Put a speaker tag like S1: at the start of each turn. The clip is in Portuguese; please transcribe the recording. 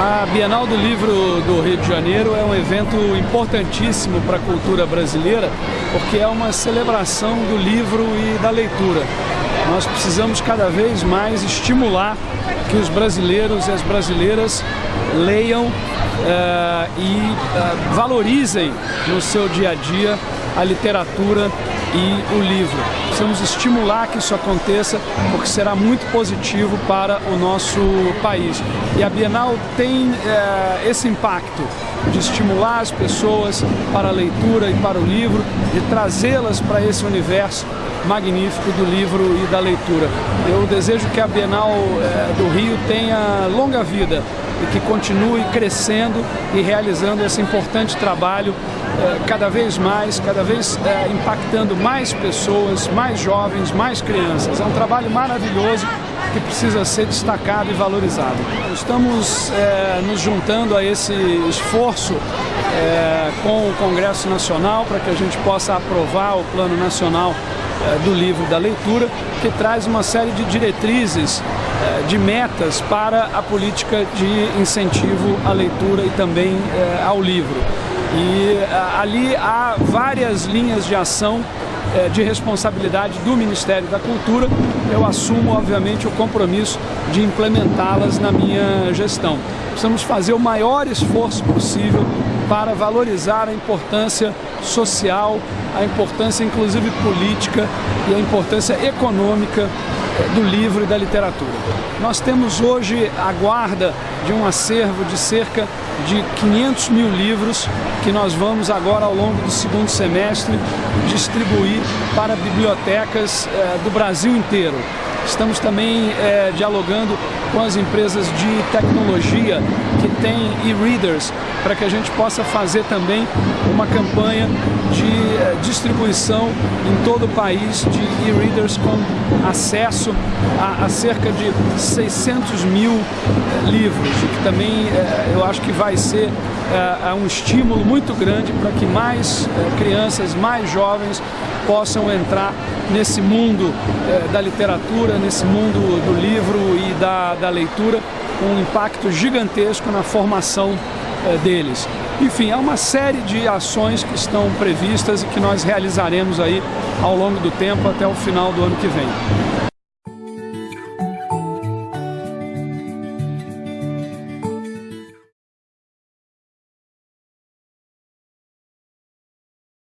S1: A Bienal do Livro do Rio de Janeiro é um evento importantíssimo para a cultura brasileira, porque é uma celebração do livro e da leitura. Nós precisamos cada vez mais estimular que os brasileiros e as brasileiras leiam uh, e uh, valorizem no seu dia a dia a literatura e o livro. Precisamos estimular que isso aconteça, porque será muito positivo para o nosso país. E a Bienal tem é, esse impacto de estimular as pessoas para a leitura e para o livro, de trazê-las para esse universo magnífico do livro e da leitura. Eu desejo que a Bienal é, do Rio tenha longa vida e que continue crescendo e realizando esse importante trabalho é, cada vez mais, cada vez é, impactando mais pessoas, mais jovens, mais crianças. É um trabalho maravilhoso que precisa ser destacado e valorizado. Estamos é, nos juntando a esse esforço com o Congresso Nacional para que a gente possa aprovar o Plano Nacional do Livro da Leitura, que traz uma série de diretrizes é, de metas para a política de incentivo à leitura e também é, ao livro. E ali há várias linhas de ação de responsabilidade do Ministério da Cultura. Eu assumo, obviamente, o compromisso de implementá-las na minha gestão. Precisamos fazer o maior esforço possível para valorizar a importância social, a importância inclusive política e a importância econômica do livro e da literatura. Nós temos hoje a guarda de um acervo de cerca de 500 mil livros que nós vamos agora ao longo do segundo semestre distribuir para bibliotecas eh, do Brasil inteiro. Estamos também é, dialogando com as empresas de tecnologia que têm e-readers para que a gente possa fazer também uma campanha de é, distribuição em todo o país de e-readers com acesso a, a, cerca de 600 mil é, livros, o que também é, eu acho que vai ser é, é um estímulo muito grande para que mais crianças, mais jovens possam entrar nesse mundo da literatura, nesse mundo do livro e da, da leitura, com um impacto gigantesco na formação é, deles. Enfim, há uma série de ações que estão previstas e que nós realizaremos aí ao longo do tempo até o final do ano que vem.